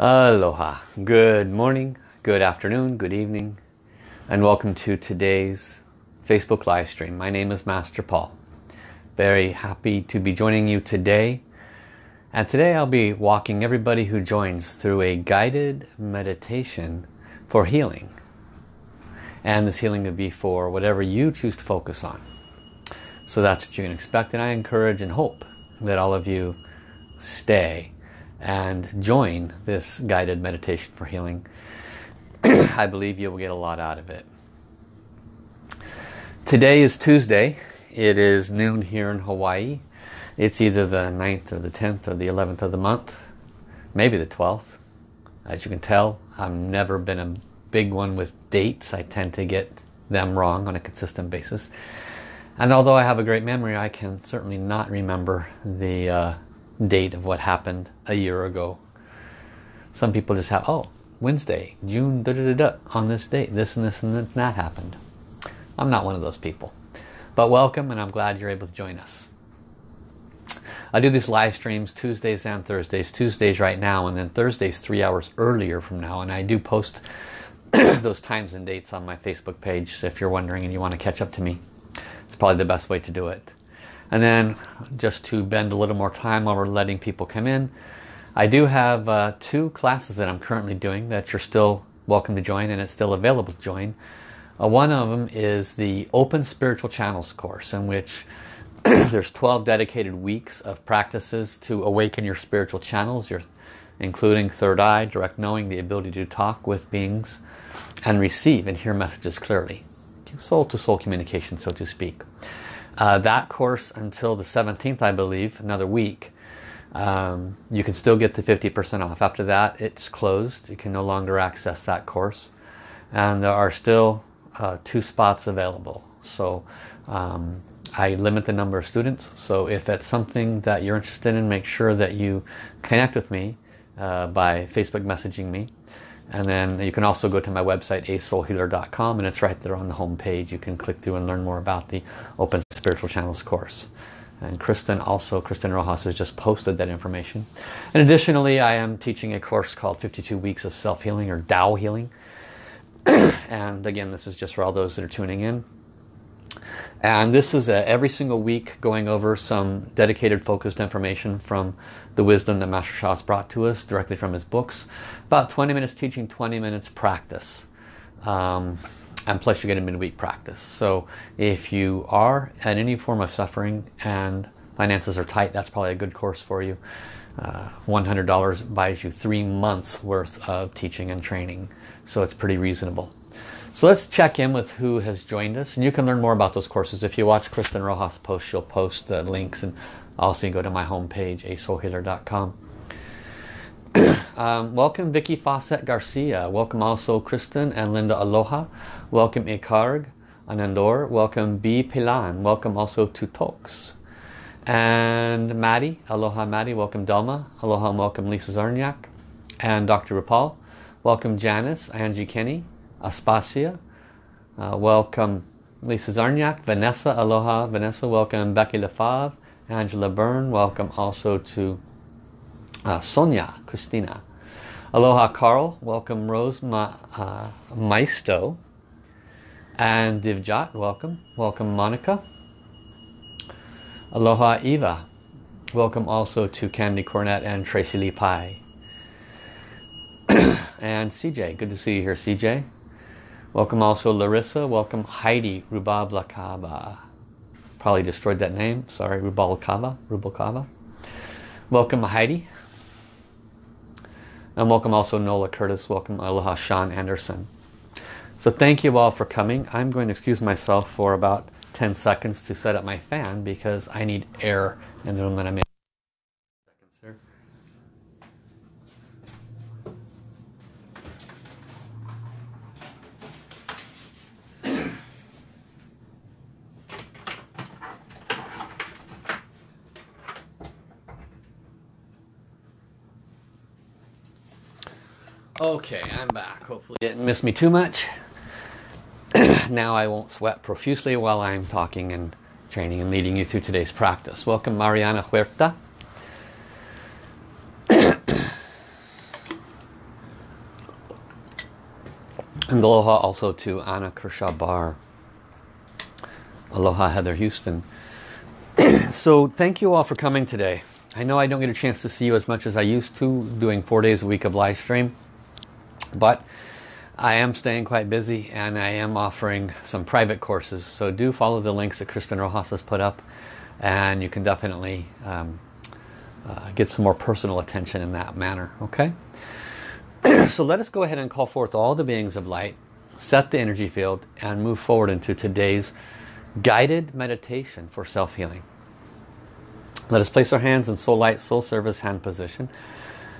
Aloha. Good morning, good afternoon, good evening, and welcome to today's Facebook live stream. My name is Master Paul. Very happy to be joining you today. And today I'll be walking everybody who joins through a guided meditation for healing. And this healing will be for whatever you choose to focus on. So that's what you can expect. And I encourage and hope that all of you stay and join this guided meditation for healing. I believe you will get a lot out of it. Today is Tuesday. It is noon here in Hawaii. It's either the 9th or the 10th or the 11th of the month. Maybe the 12th. As you can tell, I've never been a big one with dates. I tend to get them wrong on a consistent basis. And although I have a great memory, I can certainly not remember the uh, date of what happened a year ago. Some people just have, oh, Wednesday, June, da da da da, on this date, this and this and that happened. I'm not one of those people. But welcome and I'm glad you're able to join us. I do these live streams Tuesdays and Thursdays. Tuesdays right now and then Thursdays three hours earlier from now. And I do post those times and dates on my Facebook page. So if you're wondering and you want to catch up to me, it's probably the best way to do it. And then just to bend a little more time while we're letting people come in, I do have uh, two classes that I'm currently doing that you're still welcome to join and it's still available to join. Uh, one of them is the Open Spiritual Channels course in which there's 12 dedicated weeks of practices to awaken your spiritual channels, your, including third eye, direct knowing, the ability to talk with beings and receive and hear messages clearly. Soul to soul communication, so to speak. Uh, that course until the 17th, I believe, another week, um, you can still get the 50% off. After that, it's closed. You can no longer access that course. And there are still uh, two spots available. So um, I limit the number of students. So if it's something that you're interested in, make sure that you connect with me uh, by Facebook messaging me. And then you can also go to my website, asoulhealer.com, and it's right there on the home page. You can click through and learn more about the Open Spiritual Channels course. And Kristen also, Kristen Rojas has just posted that information. And additionally, I am teaching a course called 52 Weeks of Self-Healing or Tao Healing. and again, this is just for all those that are tuning in. And this is a, every single week going over some dedicated focused information from the wisdom that Master Sha has brought to us directly from his books. About 20 minutes teaching, 20 minutes practice. Um, and plus you get a midweek practice. So if you are at any form of suffering and finances are tight, that's probably a good course for you. Uh, $100 buys you three months worth of teaching and training. So it's pretty reasonable. So let's check in with who has joined us. And you can learn more about those courses. If you watch Kristen Rojas post, she'll post the links. And also you can go to my homepage, asoulhealer.com. um, welcome Vicky Fawcett Garcia. Welcome also Kristen and Linda Aloha. Welcome Ikarg Anandor. Welcome B. Pilan. Welcome also to Talks. And Maddie. Aloha Maddie. Welcome Delma. Aloha and welcome Lisa Zarniak. And Dr. Rapal. Welcome Janice. Angie Kenny. Aspasia. Uh, welcome Lisa Zarniak, Vanessa, aloha, Vanessa, welcome Becky Lefave, Angela Byrne, welcome also to uh, Sonia, Christina. Aloha Carl, welcome Rose Ma, uh, Maisto, and Divjat, welcome. Welcome Monica. Aloha Eva, welcome also to Candy Cornett and Tracy Lee Pai. and CJ, good to see you here CJ. Welcome also Larissa. Welcome Heidi Rubablakaba. Probably destroyed that name. Sorry, Rubalkava. Rubalkava. Welcome Heidi. And welcome also Nola Curtis. Welcome Aloha Sean Anderson. So thank you all for coming. I'm going to excuse myself for about 10 seconds to set up my fan because I need air in the room that I'm in. Okay, I'm back. Hopefully you didn't miss me too much. now I won't sweat profusely while I'm talking and training and leading you through today's practice. Welcome Mariana Huerta. And aloha also to Anna Kershaw Barr. Aloha Heather Houston. so thank you all for coming today. I know I don't get a chance to see you as much as I used to doing four days a week of live stream. But I am staying quite busy and I am offering some private courses. So do follow the links that Kristen Rojas has put up and you can definitely um, uh, get some more personal attention in that manner. Okay? so let us go ahead and call forth all the beings of light, set the energy field and move forward into today's guided meditation for self-healing. Let us place our hands in soul light, soul service hand position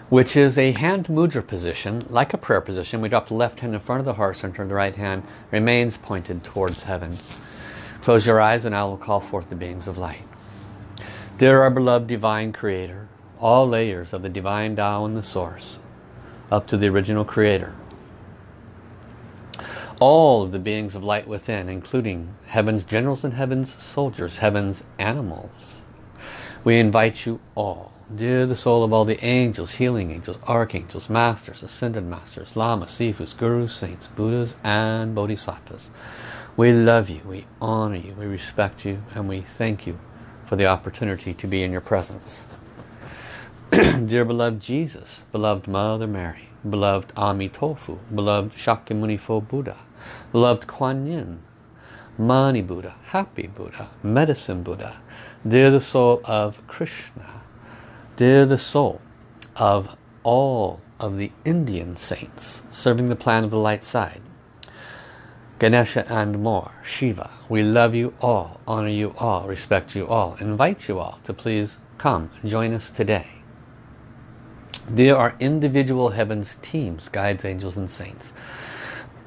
which is a hand mudra position, like a prayer position. We drop the left hand in front of the heart center, and the right hand remains pointed towards heaven. Close your eyes and I will call forth the beings of light. Dear our beloved Divine Creator, all layers of the Divine Tao and the Source, up to the original Creator. All of the beings of light within, including heaven's generals and heaven's soldiers, heaven's animals. We invite you all Dear the soul of all the angels, healing angels, archangels, masters, ascended masters, lamas, sifus, gurus, saints, buddhas, and bodhisattvas. We love you, we honor you, we respect you, and we thank you for the opportunity to be in your presence. Dear beloved Jesus, beloved Mother Mary, beloved Amitofu, beloved Shakyamuni Buddha, beloved Kuan Yin, Mani Buddha, Happy Buddha, Medicine Buddha, dear the soul of Krishna, Dear the soul of all of the Indian saints serving the plan of the light side, Ganesha and more, Shiva, we love you all, honor you all, respect you all, invite you all to please come join us today. Dear our individual heavens teams, guides, angels and saints,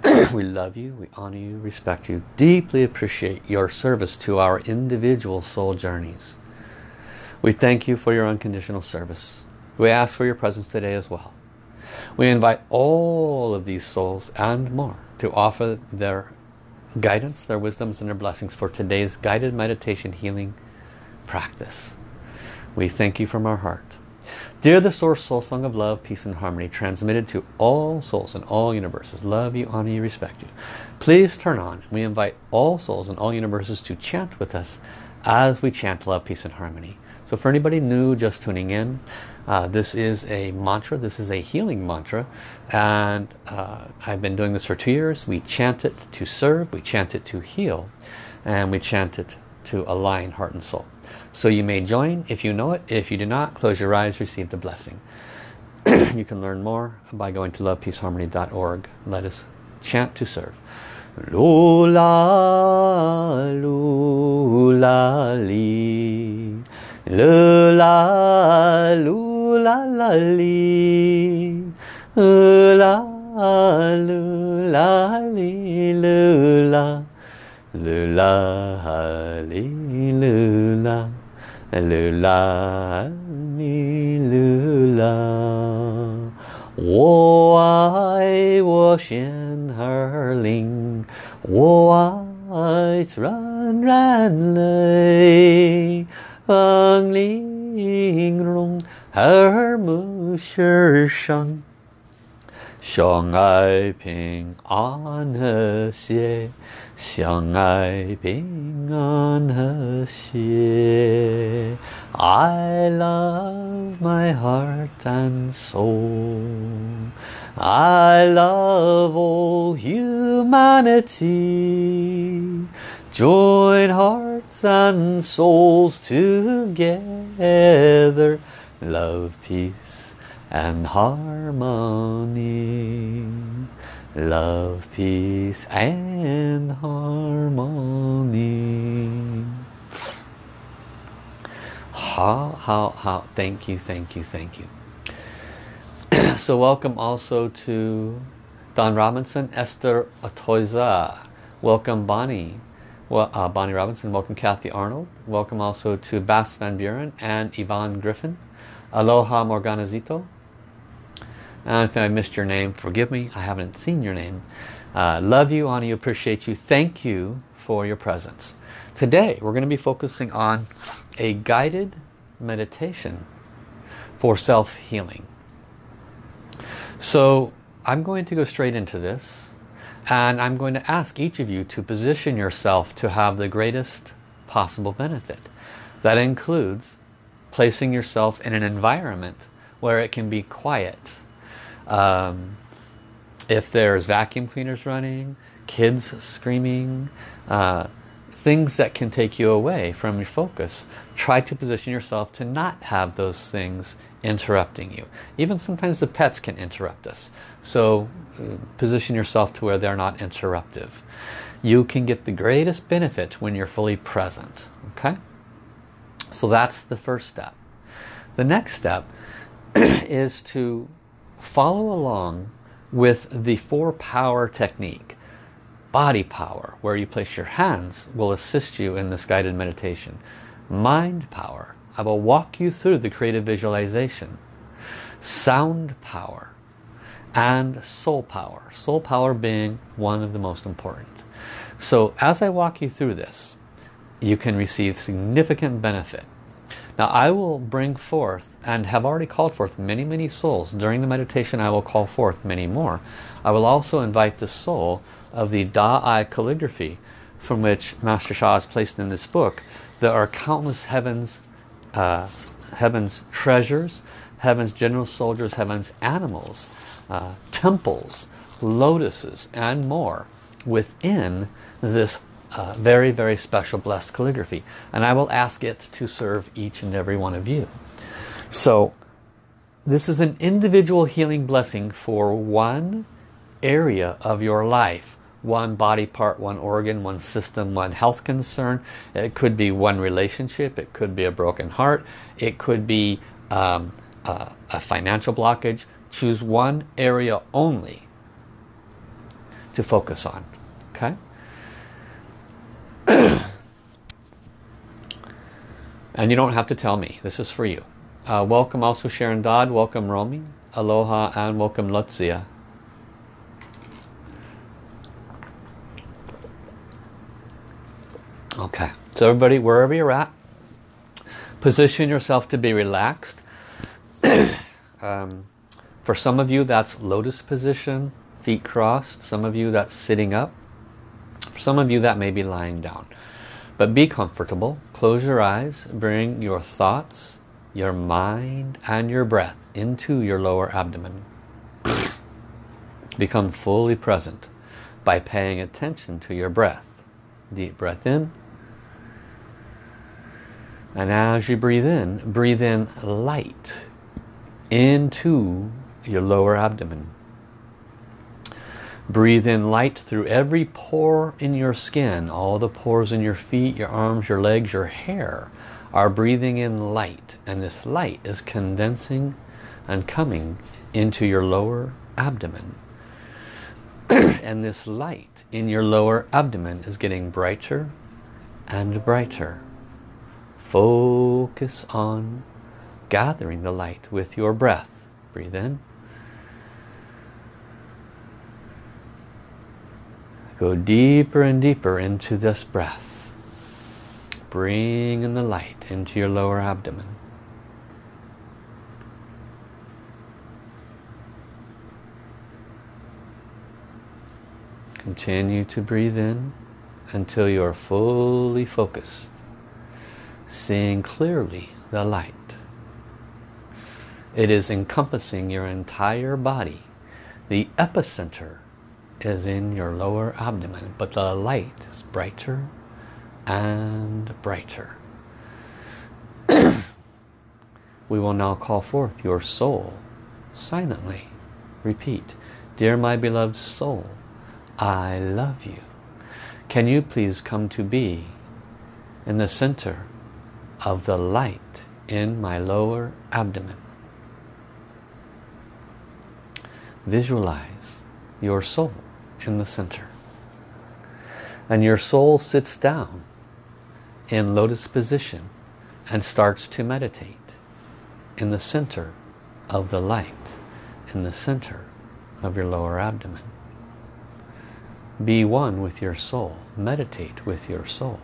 we love you, we honor you, respect you, deeply appreciate your service to our individual soul journeys. We thank you for your unconditional service. We ask for your presence today as well. We invite all of these souls and more to offer their guidance, their wisdoms and their blessings for today's guided meditation healing practice. We thank you from our heart. Dear the Source Soul Song of Love, Peace and Harmony, transmitted to all souls in all universes, love you, honor you, respect you. Please turn on. We invite all souls in all universes to chant with us as we chant love, peace and harmony. So for anybody new just tuning in, uh, this is a mantra, this is a healing mantra and uh, I've been doing this for two years. We chant it to serve, we chant it to heal and we chant it to align heart and soul. So you may join if you know it. If you do not, close your eyes, receive the blessing. you can learn more by going to lovepeaceharmony.org. Let us chant to serve. Lula, lula, li. 噜啦噜啦啦哩，噜啦噜啦哩噜啦，噜啦哩噜啦，噜啦哩噜啦。我爱我仙儿灵，我爱自然人类。风玲珑，耳目是伤，相爱平安和谐，相爱平安和谐。I love my heart and soul. I love all humanity. Join hearts and souls together. Love, peace and harmony. Love, peace and harmony. How, how, how. Thank you, thank you, thank you. so welcome also to Don Robinson, Esther Atoiza. Welcome Bonnie. Well, uh, Bonnie Robinson, welcome Kathy Arnold. Welcome also to Bass Van Buren and Yvonne Griffin. Aloha Morganazito. And if I missed your name, forgive me. I haven't seen your name. Uh, love you, honor you, appreciate you. Thank you for your presence. Today, we're going to be focusing on a guided meditation for self-healing. So, I'm going to go straight into this. And I'm going to ask each of you to position yourself to have the greatest possible benefit. That includes placing yourself in an environment where it can be quiet. Um, if there's vacuum cleaners running, kids screaming, uh, things that can take you away from your focus, try to position yourself to not have those things interrupting you. Even sometimes the pets can interrupt us. So uh, position yourself to where they're not interruptive. You can get the greatest benefit when you're fully present. Okay? So that's the first step. The next step is to follow along with the four power technique. Body power, where you place your hands, will assist you in this guided meditation. Mind power, I will walk you through the creative visualization. Sound power and soul power. Soul power being one of the most important. So as I walk you through this, you can receive significant benefit. Now I will bring forth and have already called forth many, many souls. During the meditation I will call forth many more. I will also invite the soul of the Da-I calligraphy from which Master Sha has placed in this book. There are countless heavens, uh, heavens treasures, heavens general soldiers, heavens animals, uh, temples, lotuses and more within this uh, very, very special blessed calligraphy. And I will ask it to serve each and every one of you. So this is an individual healing blessing for one area of your life. One body part, one organ, one system, one health concern. It could be one relationship. It could be a broken heart. It could be um, a, a financial blockage. Choose one area only to focus on. Okay? and you don't have to tell me. This is for you. Uh, welcome also Sharon Dodd. Welcome Romy. Aloha and welcome Lutzia. Okay. So everybody, wherever you're at, position yourself to be relaxed. um, for some of you, that's lotus position, feet crossed. Some of you, that's sitting up. For some of you, that may be lying down. But be comfortable. Close your eyes. Bring your thoughts, your mind, and your breath into your lower abdomen. Become fully present by paying attention to your breath. Deep breath in. And as you breathe in, breathe in light into your lower abdomen. Breathe in light through every pore in your skin. All the pores in your feet, your arms, your legs, your hair are breathing in light. And this light is condensing and coming into your lower abdomen. and this light in your lower abdomen is getting brighter and brighter. Focus on gathering the light with your breath. Breathe in. Go deeper and deeper into this breath. Bring in the light into your lower abdomen. Continue to breathe in until you are fully focused, seeing clearly the light. It is encompassing your entire body. The epicenter is in your lower abdomen, but the light is brighter and brighter. we will now call forth your soul silently. Repeat, Dear my beloved soul, I love you. Can you please come to be in the center of the light in my lower abdomen? Visualize your soul in the center. And your soul sits down in lotus position and starts to meditate in the center of the light, in the center of your lower abdomen. Be one with your soul. Meditate with your soul.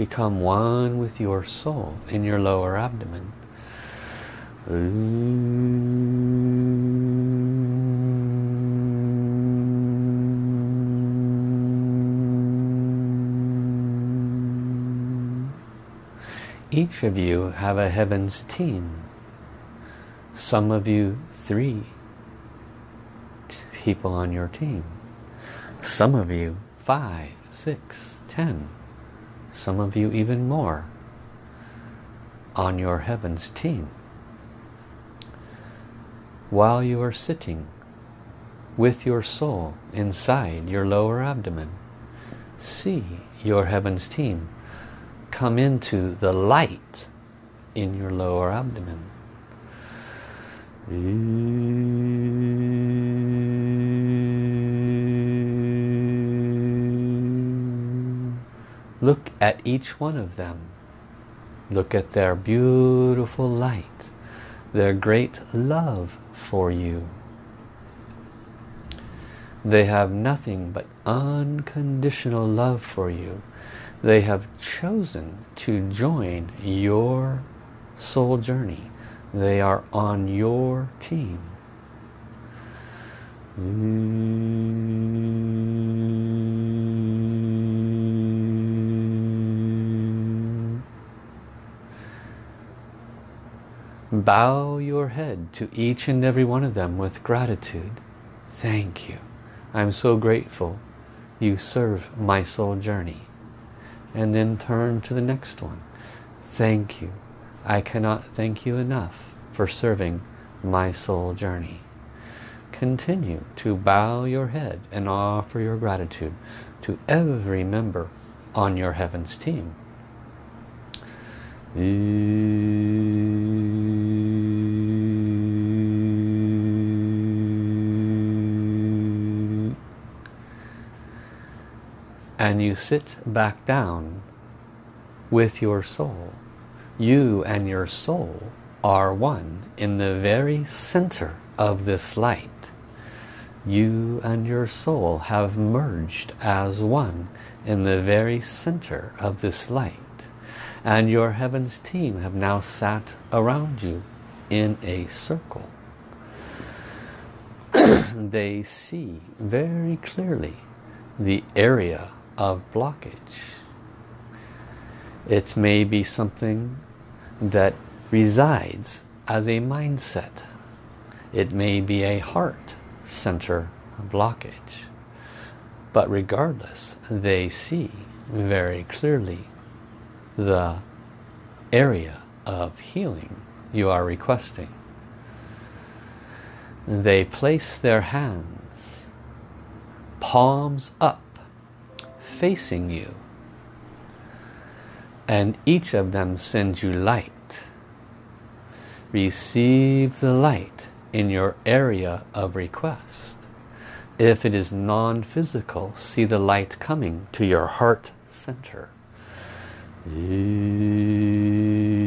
Become one with your soul in your lower abdomen. Each of you have a heavens team. Some of you three people on your team. Some of you five, six, ten. Some of you even more on your heavens team. While you are sitting with your soul inside your lower abdomen, see your heavens team come into the light in your lower abdomen. Look at each one of them. Look at their beautiful light, their great love for you. They have nothing but unconditional love for you. They have chosen to join your soul journey. They are on your team. Mm. Bow your head to each and every one of them with gratitude. Thank you. I'm so grateful you serve my soul journey. And then turn to the next one. Thank you. I cannot thank you enough for serving my soul journey. Continue to bow your head and offer your gratitude to every member on your Heavens team. And you sit back down with your soul. You and your soul are one in the very center of this light. You and your soul have merged as one in the very center of this light. And your heavens team have now sat around you in a circle. they see very clearly the area of blockage. It may be something that resides as a mindset. It may be a heart center blockage. But regardless, they see very clearly the area of healing you are requesting. They place their hands, palms up, facing you. And each of them sends you light. Receive the light in your area of request. If it is non-physical, see the light coming to your heart center. Receive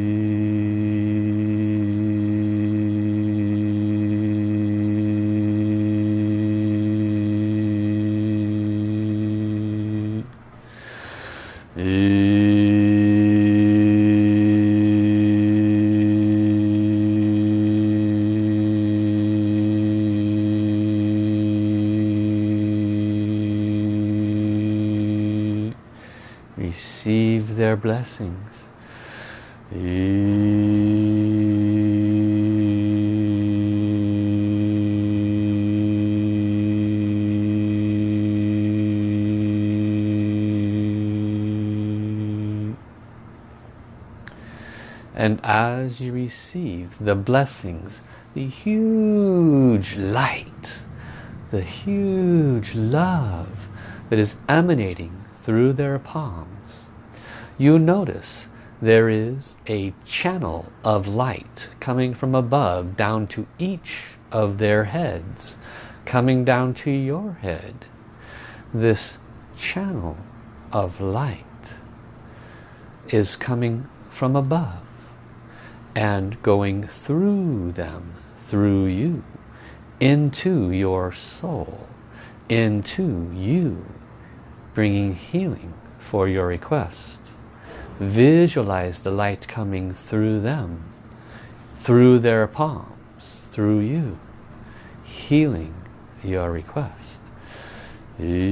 blessings. And as you receive the blessings, the huge light, the huge love that is emanating through their palms, you notice there is a channel of light coming from above down to each of their heads, coming down to your head. This channel of light is coming from above and going through them, through you, into your soul, into you, bringing healing for your request. Visualize the light coming through them, through their palms, through you, healing your request. brighter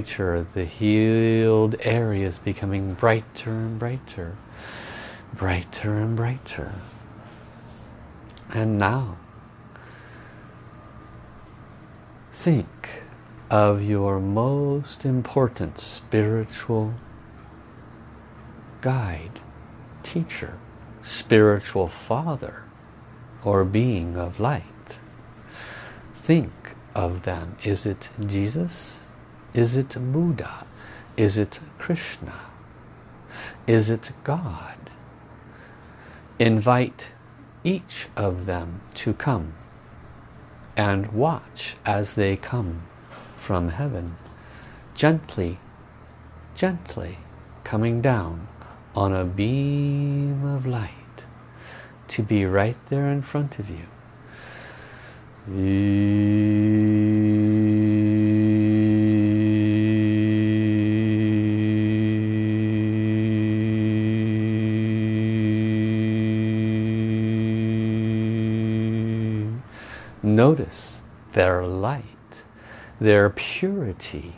brighter the healed areas becoming brighter and brighter brighter and brighter. And now think of your most important spiritual guide teacher spiritual father or being of light. Think of them. Is it Jesus is it Buddha? Is it Krishna? Is it God? Invite each of them to come and watch as they come from heaven. Gently, gently coming down on a beam of light to be right there in front of you. Notice their light, their purity,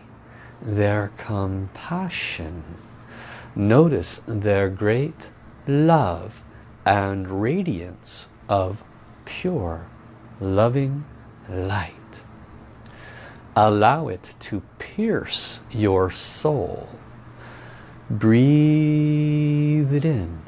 their compassion. Notice their great love and radiance of pure, loving light. Allow it to pierce your soul. Breathe it in.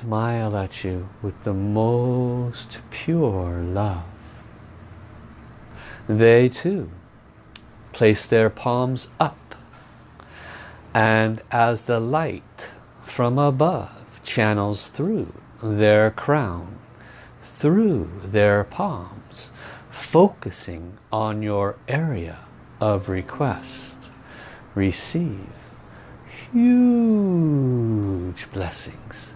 Smile at you with the most pure love. They too place their palms up and as the light from above channels through their crown, through their palms, focusing on your area of request, receive huge blessings.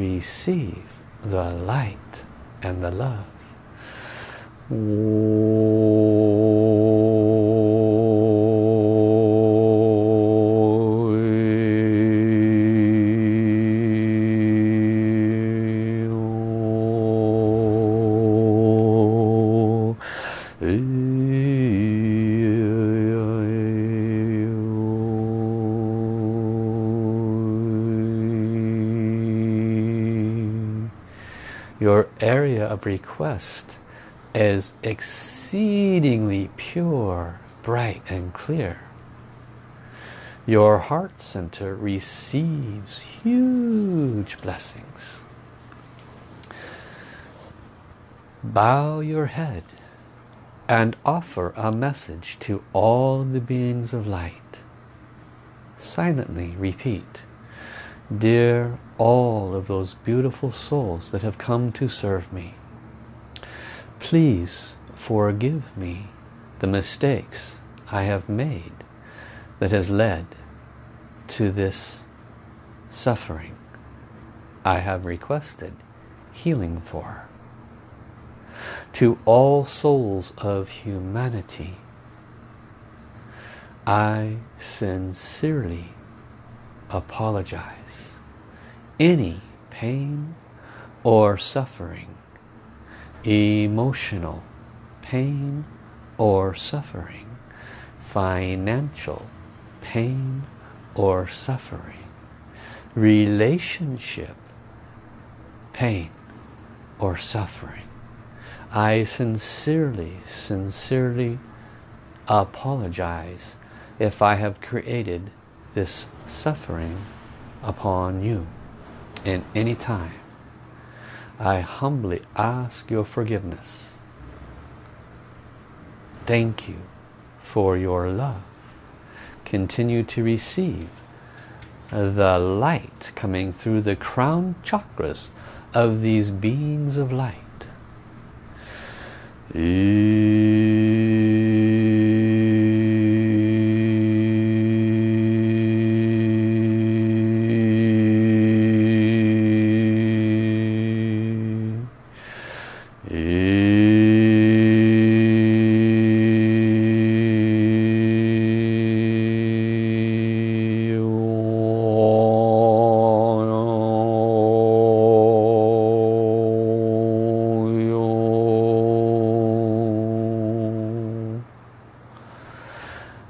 Receive the light and the love. your area of request is exceedingly pure, bright and clear. Your heart center receives huge blessings. Bow your head and offer a message to all the beings of light. Silently repeat, Dear all of those beautiful souls that have come to serve me. Please forgive me the mistakes I have made that has led to this suffering I have requested healing for. To all souls of humanity, I sincerely apologize any pain or suffering emotional pain or suffering, financial pain or suffering, relationship pain or suffering. I sincerely, sincerely apologize if I have created this suffering upon you in any time. I humbly ask your forgiveness. Thank you for your love. Continue to receive the light coming through the crown chakras of these beings of light.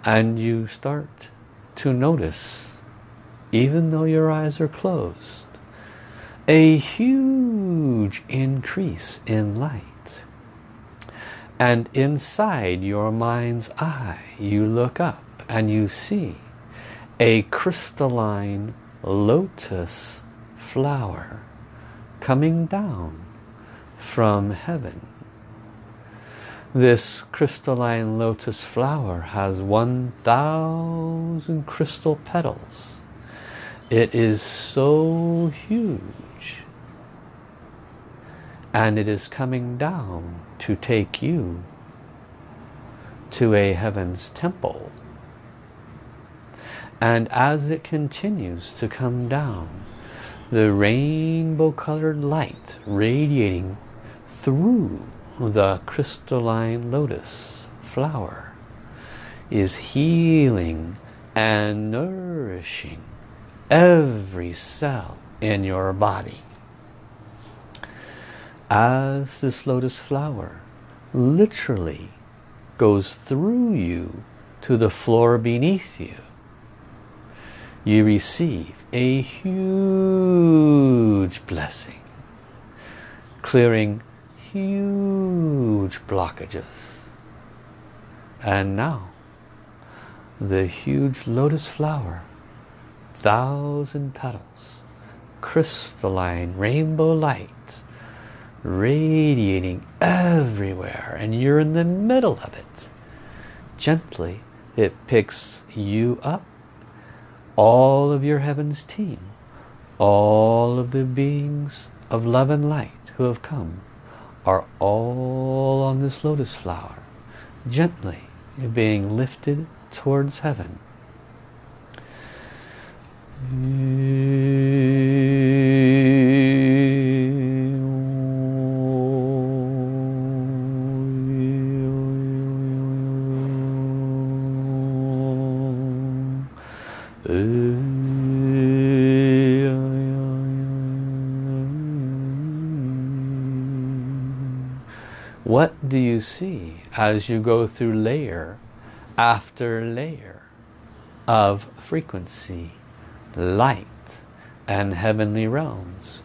And you start to notice even though your eyes are closed a huge increase in light. And inside your mind's eye you look up and you see a crystalline lotus flower coming down from heaven this crystalline lotus flower has 1,000 crystal petals. It is so huge. And it is coming down to take you to a heaven's temple. And as it continues to come down, the rainbow colored light radiating through the crystalline lotus flower is healing and nourishing every cell in your body. As this lotus flower literally goes through you to the floor beneath you, you receive a huge blessing, clearing huge blockages. And now, the huge lotus flower, thousand petals, crystalline rainbow light, radiating everywhere, and you're in the middle of it. Gently, it picks you up, all of your heaven's team, all of the beings of love and light who have come are all on this lotus flower, gently being lifted towards heaven. What do you see as you go through layer after layer of frequency, light, and heavenly realms?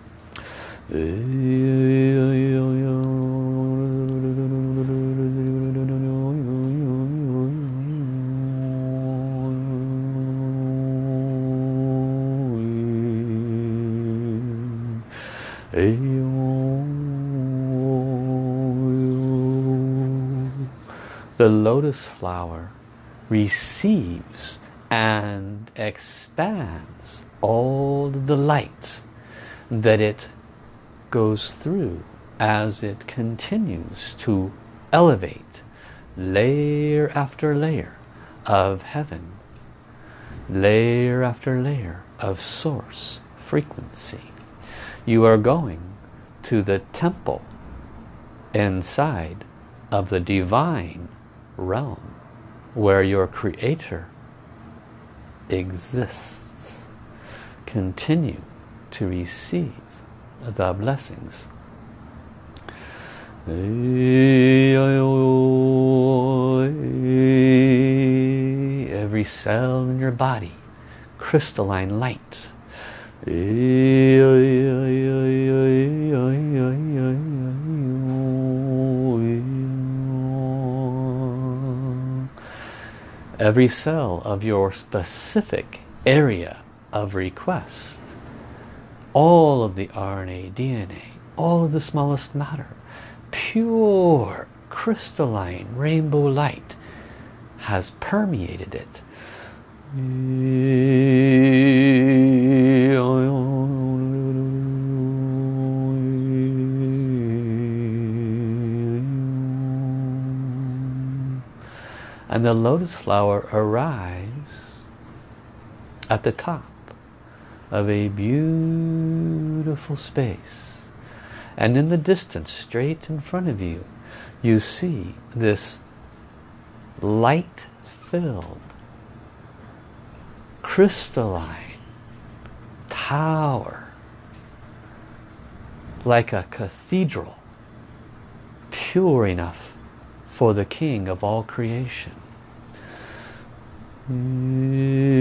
The lotus flower receives and expands all the light that it goes through as it continues to elevate layer after layer of heaven, layer after layer of source frequency. You are going to the temple inside of the divine realm where your creator exists. Continue to receive the blessings. Every cell in your body, crystalline light. Every cell of your specific area of request. All of the RNA, DNA, all of the smallest matter, pure crystalline rainbow light has permeated it. And the lotus flower arrives at the top of a beautiful space. And in the distance, straight in front of you, you see this light-filled, crystalline tower, like a cathedral, pure enough for the King of all creation. And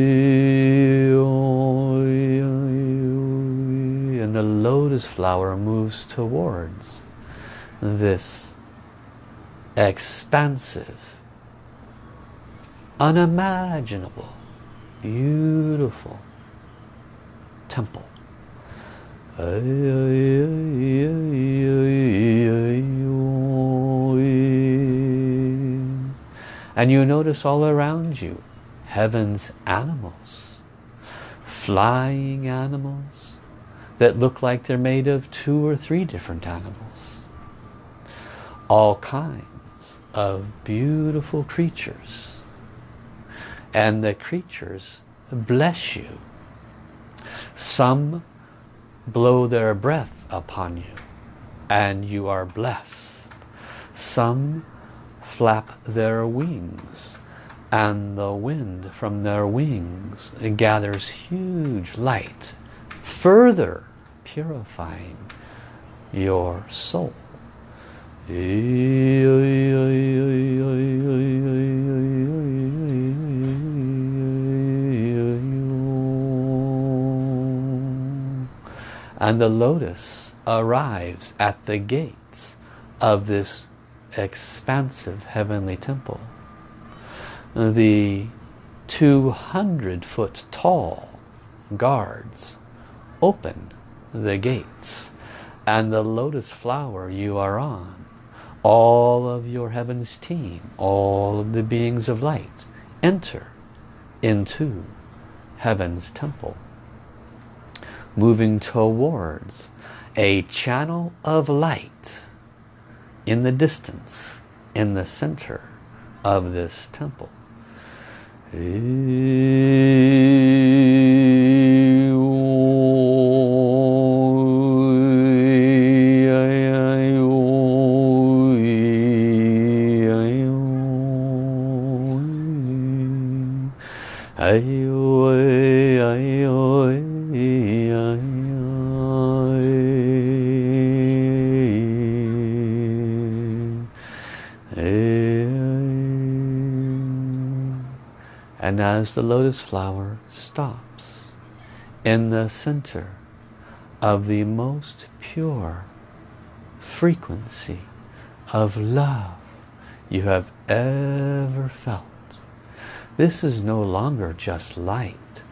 the lotus flower moves towards this expansive, unimaginable, beautiful temple. And you notice all around you heaven's animals, flying animals that look like they're made of two or three different animals. All kinds of beautiful creatures. And the creatures bless you. Some blow their breath upon you and you are blessed. Some flap their wings and the wind from their wings gathers huge light further purifying your soul. And the lotus arrives at the gates of this expansive heavenly temple. The 200 foot tall guards open the gates and the lotus flower you are on, all of your heaven's team, all of the beings of light enter into heaven's temple moving towards a channel of light in the distance, in the center of this temple. And as the lotus flower stops in the center of the most pure frequency of love you have ever felt. This is no longer just light.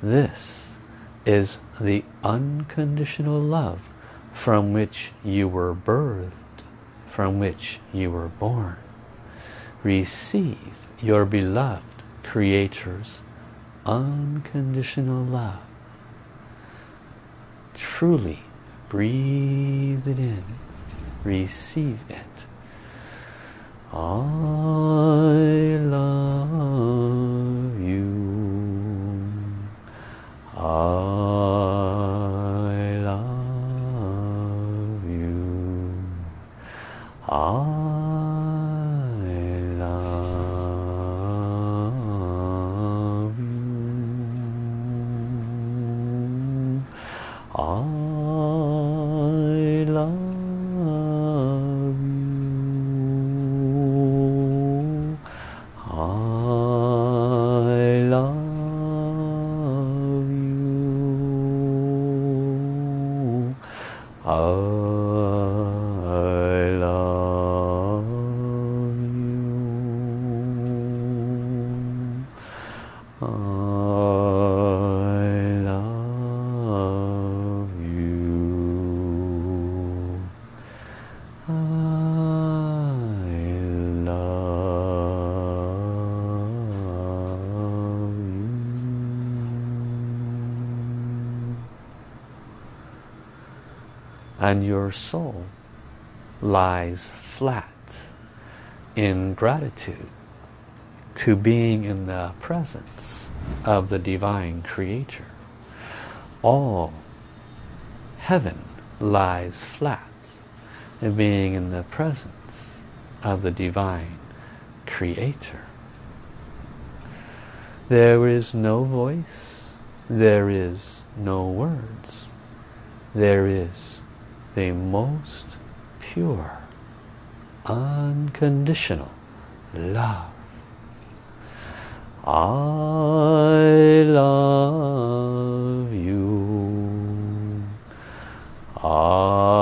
This is the unconditional love from which you were birthed, from which you were born. Receive your beloved Creator's unconditional love. Truly breathe it in. Receive it. I And your soul lies flat in gratitude to being in the presence of the divine creator. All heaven lies flat in being in the presence of the divine creator. There is no voice, there is no words, there is the most pure, unconditional love. I love you. I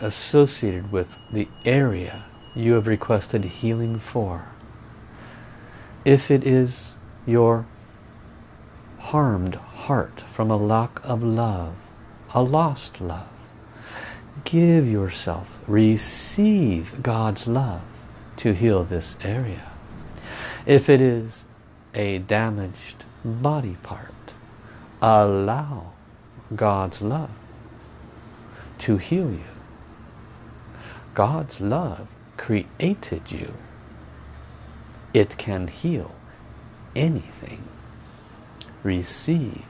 associated with the area you have requested healing for. If it is your harmed heart from a lack of love, a lost love, give yourself, receive God's love to heal this area. If it is a damaged body part, allow God's love to heal you. God's love created you. It can heal anything. Receive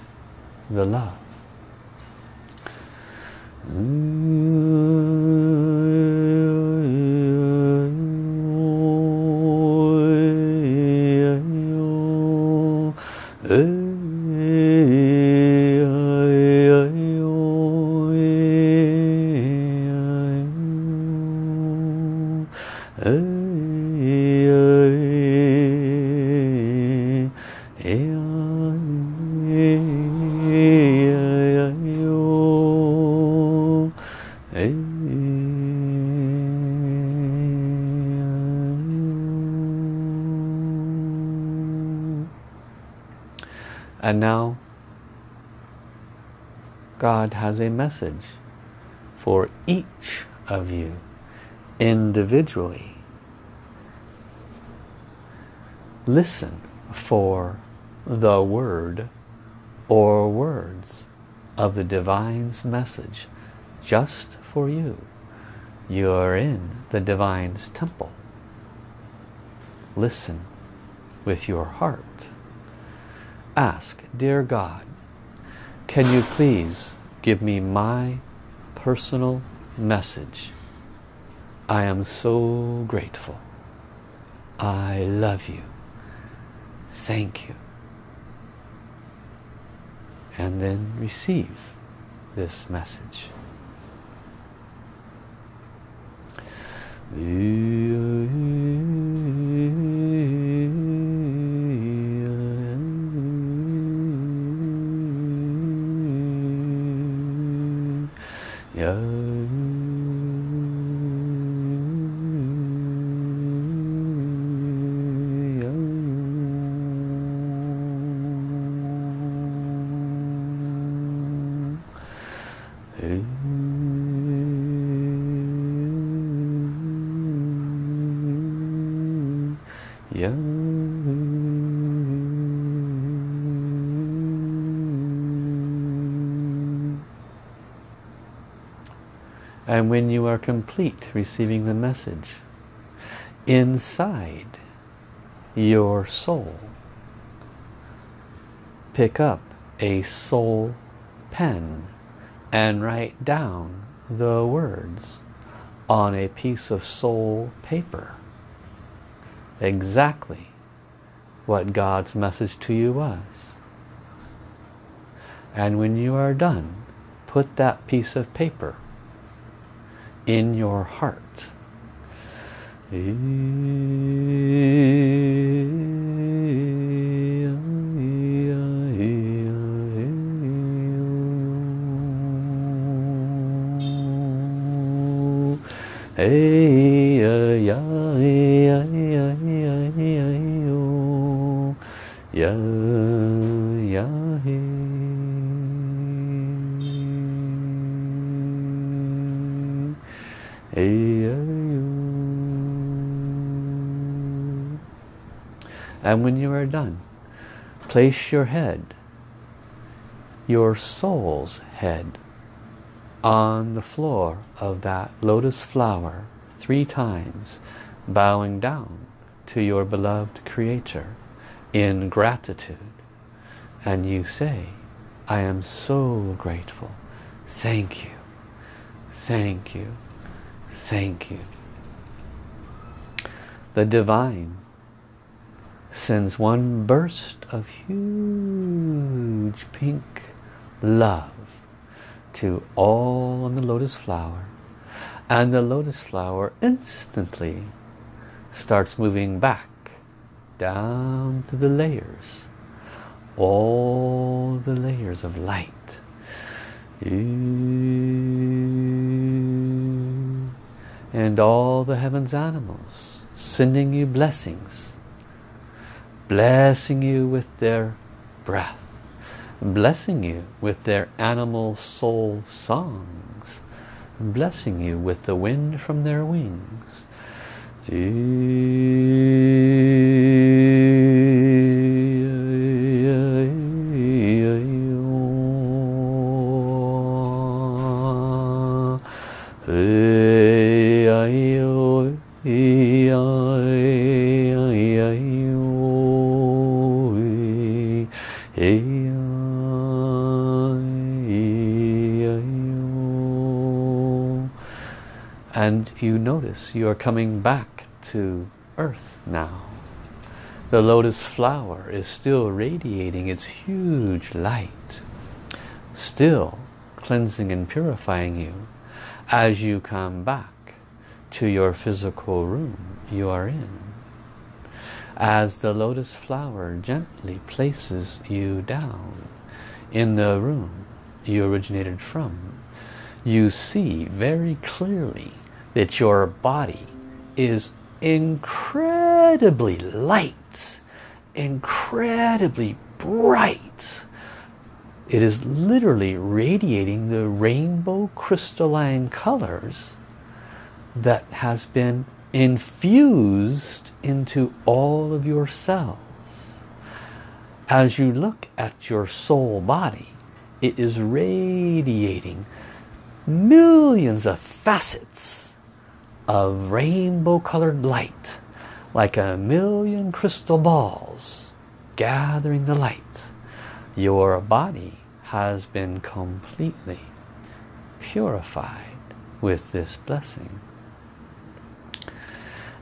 the love. And now God has a message for each of you individually. Listen for the word or words of the Divine's message just for you. You're in the Divine's temple. Listen with your heart ask, Dear God, can you please give me my personal message? I am so grateful. I love you. Thank you. And then receive this message. Yeah. And when you are complete receiving the message, inside your soul, pick up a soul pen and write down the words on a piece of soul paper. Exactly what God's message to you was. And when you are done, put that piece of paper in your heart. Hey, And when you are done, place your head, your soul's head, on the floor of that lotus flower three times, bowing down to your beloved Creator in gratitude. And you say, I am so grateful. Thank you. Thank you. Thank you. The Divine sends one burst of huge pink love to all on the lotus flower and the lotus flower instantly starts moving back down to the layers all the layers of light and all the heavens animals sending you blessings blessing you with their breath blessing you with their animal soul songs, blessing you with the wind from their wings. and you notice you are coming back to earth now. The lotus flower is still radiating its huge light, still cleansing and purifying you as you come back to your physical room you are in. As the lotus flower gently places you down in the room you originated from, you see very clearly that your body is incredibly light, incredibly bright. It is literally radiating the rainbow crystalline colors that has been infused into all of your cells. As you look at your soul body, it is radiating millions of facets of rainbow colored light like a million crystal balls gathering the light. Your body has been completely purified with this blessing.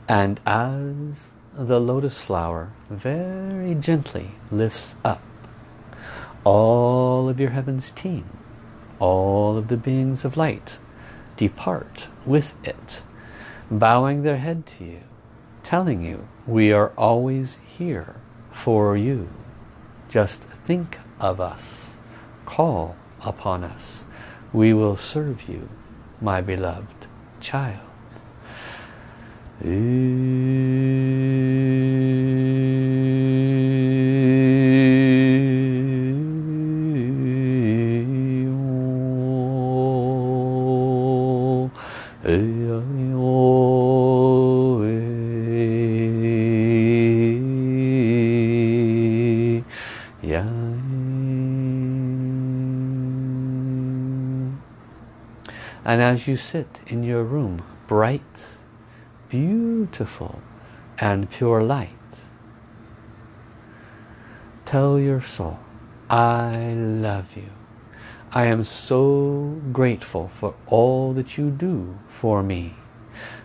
And as the lotus flower very gently lifts up all of your heaven's team, all of the beings of light depart with it bowing their head to you, telling you, we are always here for you. Just think of us. Call upon us. We will serve you, my beloved child. And as you sit in your room, bright, beautiful and pure light, tell your soul, I love you. I am so grateful for all that you do for me.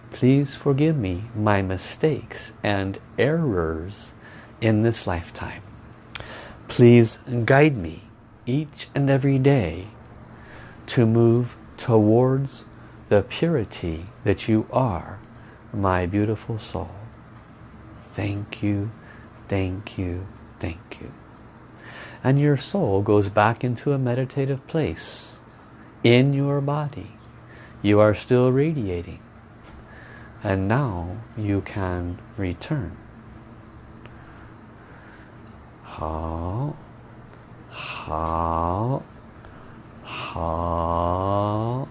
Please forgive me my mistakes and errors in this lifetime. Please guide me each and every day to move towards the purity that you are, my beautiful soul. Thank you, thank you, thank you. And your soul goes back into a meditative place in your body. You are still radiating. And now you can return. 好。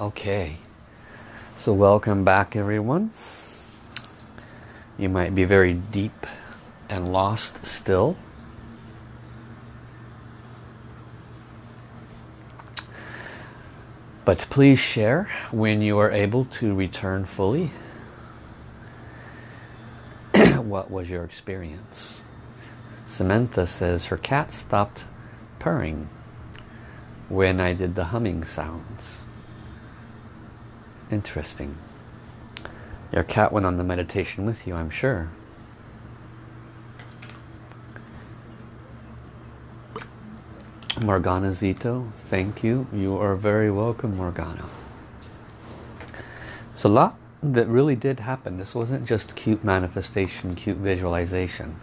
okay, so welcome back everyone. You might be very deep and lost still. But please share when you are able to return fully. what was your experience? Samantha says her cat stopped purring when I did the humming sounds. Interesting. Your cat went on the meditation with you, I'm sure. Morgana Zito, thank you. You are very welcome, Morgana. It's a lot that really did happen. This wasn't just cute manifestation, cute visualization.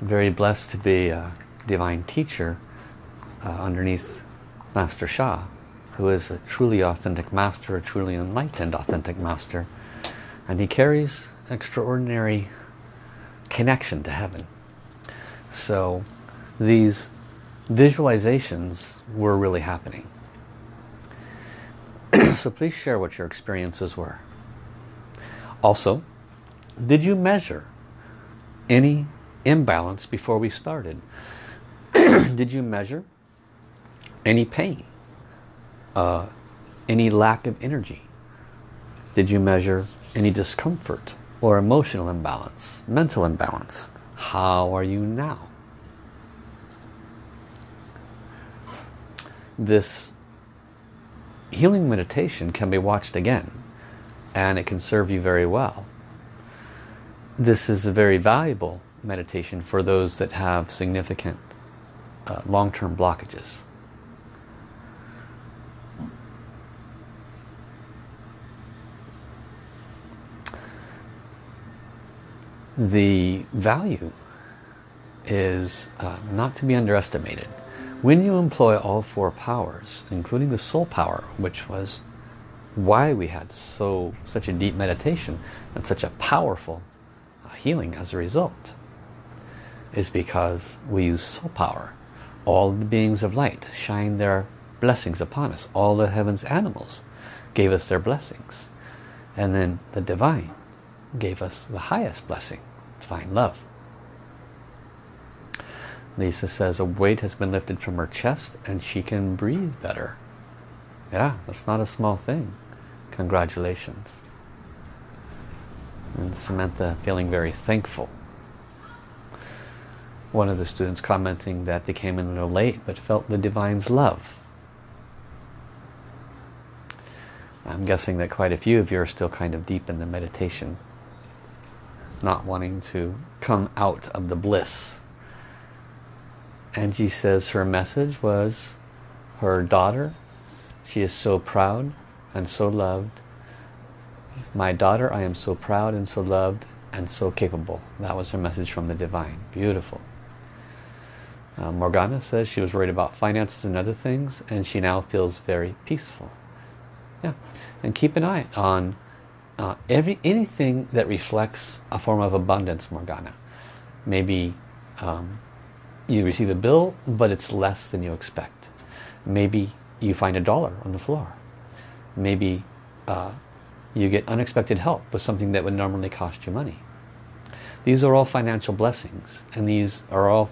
I'm very blessed to be a divine teacher uh, underneath Master Sha, who is a truly authentic master, a truly enlightened authentic master. And he carries extraordinary connection to heaven. So these visualizations were really happening. so please share what your experiences were. Also, did you measure any imbalance before we started? did you measure any pain? Uh, any lack of energy? Did you measure any discomfort or emotional imbalance, mental imbalance? How are you now? This healing meditation can be watched again and it can serve you very well. This is a very valuable meditation for those that have significant uh, long-term blockages. The value is uh, not to be underestimated. When you employ all four powers, including the soul power, which was why we had so such a deep meditation and such a powerful uh, healing as a result, is because we use soul power. All the beings of light shine their blessings upon us. All the heavens animals gave us their blessings. And then the divine gave us the highest blessing, divine love. Lisa says a weight has been lifted from her chest and she can breathe better. Yeah, that's not a small thing. Congratulations. And Samantha feeling very thankful. One of the students commenting that they came in a little late but felt the divine's love. I'm guessing that quite a few of you are still kind of deep in the meditation. Not wanting to come out of the bliss and she says her message was her daughter. She is so proud and so loved. My daughter, I am so proud and so loved and so capable. That was her message from the divine. Beautiful. Uh, Morgana says she was worried about finances and other things and she now feels very peaceful. Yeah, and keep an eye on uh, every anything that reflects a form of abundance, Morgana. Maybe um, you receive a bill, but it's less than you expect. Maybe you find a dollar on the floor. Maybe uh, you get unexpected help with something that would normally cost you money. These are all financial blessings and these are all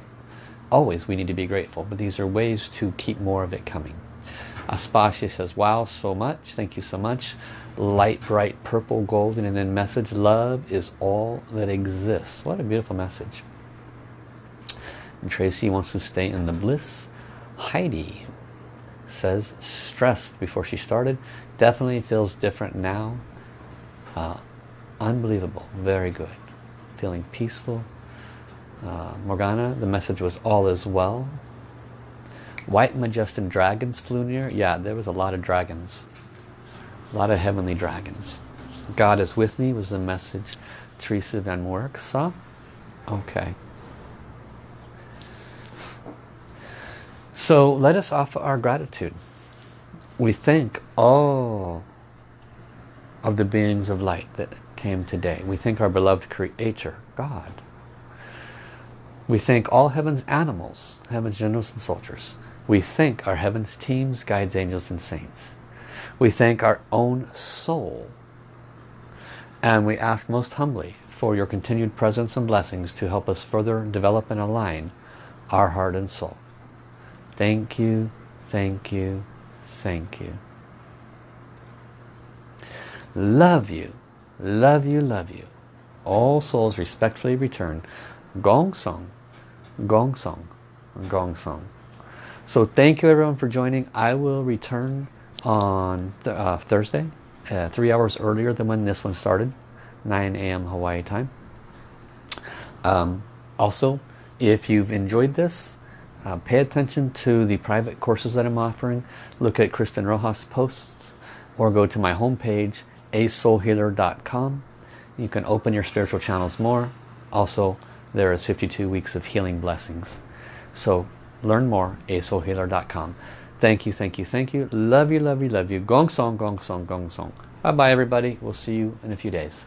always we need to be grateful but these are ways to keep more of it coming. Aspasia says wow so much thank you so much light bright purple golden and then message love is all that exists what a beautiful message Tracy wants to stay in the bliss. Heidi says stressed before she started. Definitely feels different now. Uh, unbelievable. Very good. Feeling peaceful. Uh, Morgana the message was all is well. White majestic dragons flew near. Yeah there was a lot of dragons. A lot of heavenly dragons. God is with me was the message Teresa Van Work saw. Okay So let us offer our gratitude. We thank all of the beings of light that came today. We thank our beloved Creator, God. We thank all heaven's animals, heaven's generals and soldiers. We thank our heaven's teams, guides, angels and saints. We thank our own soul. And we ask most humbly for your continued presence and blessings to help us further develop and align our heart and soul. Thank you, thank you, thank you. Love you, love you, love you. All souls respectfully return. Gong Song, Gong Song, Gong Song. So thank you everyone for joining. I will return on th uh, Thursday, uh, three hours earlier than when this one started, 9 a.m. Hawaii time. Um, also, if you've enjoyed this, uh, pay attention to the private courses that I'm offering. Look at Kristen Rojas posts or go to my homepage asoulhealer.com. You can open your spiritual channels more. Also, there is 52 weeks of healing blessings. So learn more, asoulhealer.com. Thank you, thank you, thank you. Love you, love you, love you. Gong song, gong song, gong song. Bye-bye, everybody. We'll see you in a few days.